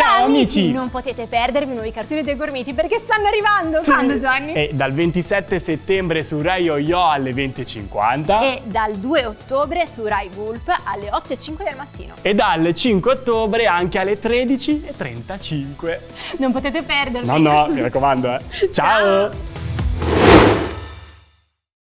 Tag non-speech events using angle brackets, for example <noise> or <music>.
Ciao amici! Non potete perdervi i nuovi cartoni dei Gormiti perché stanno arrivando! Sì. Quando Gianni? E dal 27 settembre su Rai Yo-Yo alle 20.50 E dal 2 ottobre su Rai Gulp alle 8.05 del mattino. e dal 5 ottobre anche alle 13.35. Non potete perdervi! No, no, <laughs> mi raccomando, eh. Ciao. Ciao.